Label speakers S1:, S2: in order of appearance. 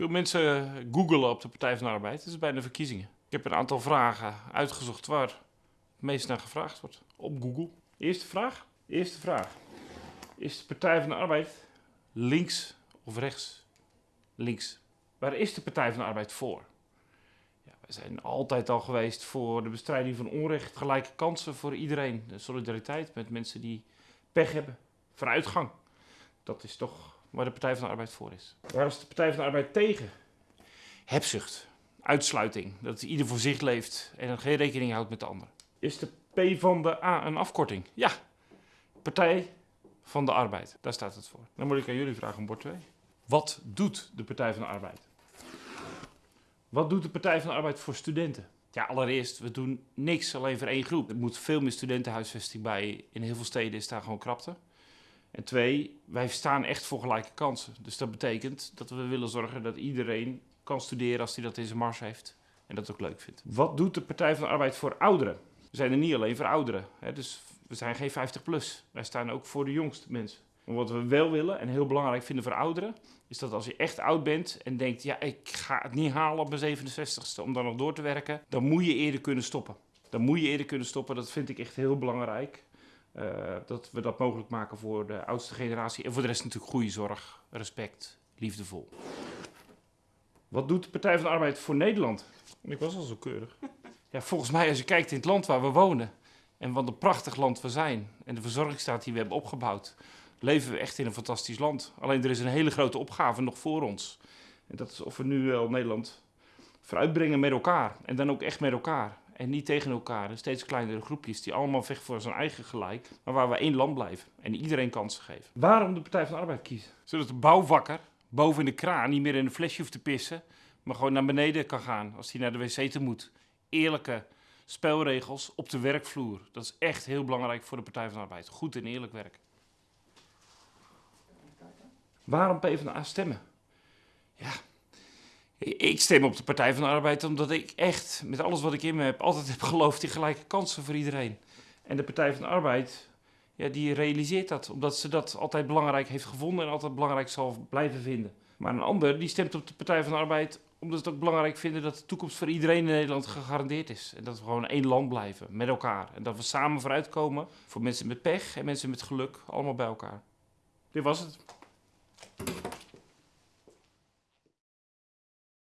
S1: Veel mensen googelen op de Partij van de Arbeid. Het is bijna verkiezingen. Ik heb een aantal vragen uitgezocht waar het meest naar gevraagd wordt op Google. Eerste vraag. Eerste vraag. Is de Partij van de Arbeid links of rechts? Links. Waar is de Partij van de Arbeid voor? Ja, wij zijn altijd al geweest voor de bestrijding van onrecht, gelijke kansen voor iedereen. De solidariteit met mensen die pech hebben, vooruitgang. Dat is toch waar de Partij van de Arbeid voor is. Waar is de Partij van de Arbeid tegen? Hebzucht, uitsluiting, dat ieder voor zich leeft en geen rekening houdt met de ander. Is de P van de A een afkorting? Ja, Partij van de Arbeid, daar staat het voor. Dan moet ik aan jullie vragen om bord 2. Wat doet de Partij van de Arbeid? Wat doet de Partij van de Arbeid voor studenten? Ja, allereerst, we doen niks alleen voor één groep. Er moet veel meer studentenhuisvesting bij. In heel veel steden is daar gewoon krapte. En twee, wij staan echt voor gelijke kansen. Dus dat betekent dat we willen zorgen dat iedereen kan studeren als hij dat in zijn mars heeft. En dat ook leuk vindt. Wat doet de Partij van de Arbeid voor ouderen? We zijn er niet alleen voor ouderen. Hè? Dus we zijn geen 50 plus. Wij staan ook voor de jongste mensen. Wat we wel willen en heel belangrijk vinden voor ouderen, is dat als je echt oud bent en denkt, ja, ik ga het niet halen op mijn 67ste om dan nog door te werken, dan moet je eerder kunnen stoppen. Dan moet je eerder kunnen stoppen, dat vind ik echt heel belangrijk. Uh, dat we dat mogelijk maken voor de oudste generatie. En voor de rest natuurlijk goede zorg, respect, liefdevol. Wat doet de Partij van de Arbeid voor Nederland? Ik was al zo keurig. Ja, volgens mij, als je kijkt in het land waar we wonen. En wat een prachtig land we zijn. En de verzorgingsstaat die we hebben opgebouwd. Leven we echt in een fantastisch land. Alleen er is een hele grote opgave nog voor ons. En dat is of we nu wel Nederland vooruitbrengen met elkaar. En dan ook echt met elkaar. En niet tegen elkaar. En steeds kleinere groepjes die allemaal vechten voor zijn eigen gelijk. Maar waar we één land blijven. En iedereen kansen geven. Waarom de Partij van de Arbeid kiezen? Zodat de bouwvakker boven in de kraan niet meer in een flesje hoeft te pissen. Maar gewoon naar beneden kan gaan als hij naar de wc te moet. Eerlijke spelregels op de werkvloer. Dat is echt heel belangrijk voor de Partij van de Arbeid. Goed en eerlijk werk. Waarom PvdA stemmen? Ja, ik stem op de Partij van de Arbeid omdat ik echt, met alles wat ik in me heb, altijd heb geloofd in gelijke kansen voor iedereen. En de Partij van de Arbeid, ja, die realiseert dat, omdat ze dat altijd belangrijk heeft gevonden en altijd belangrijk zal blijven vinden. Maar een ander, die stemt op de Partij van de Arbeid omdat ze het ook belangrijk vinden dat de toekomst voor iedereen in Nederland gegarandeerd is. En dat we gewoon één land blijven, met elkaar. En dat we samen vooruitkomen voor mensen met pech en mensen met geluk, allemaal bij elkaar. Dit was het.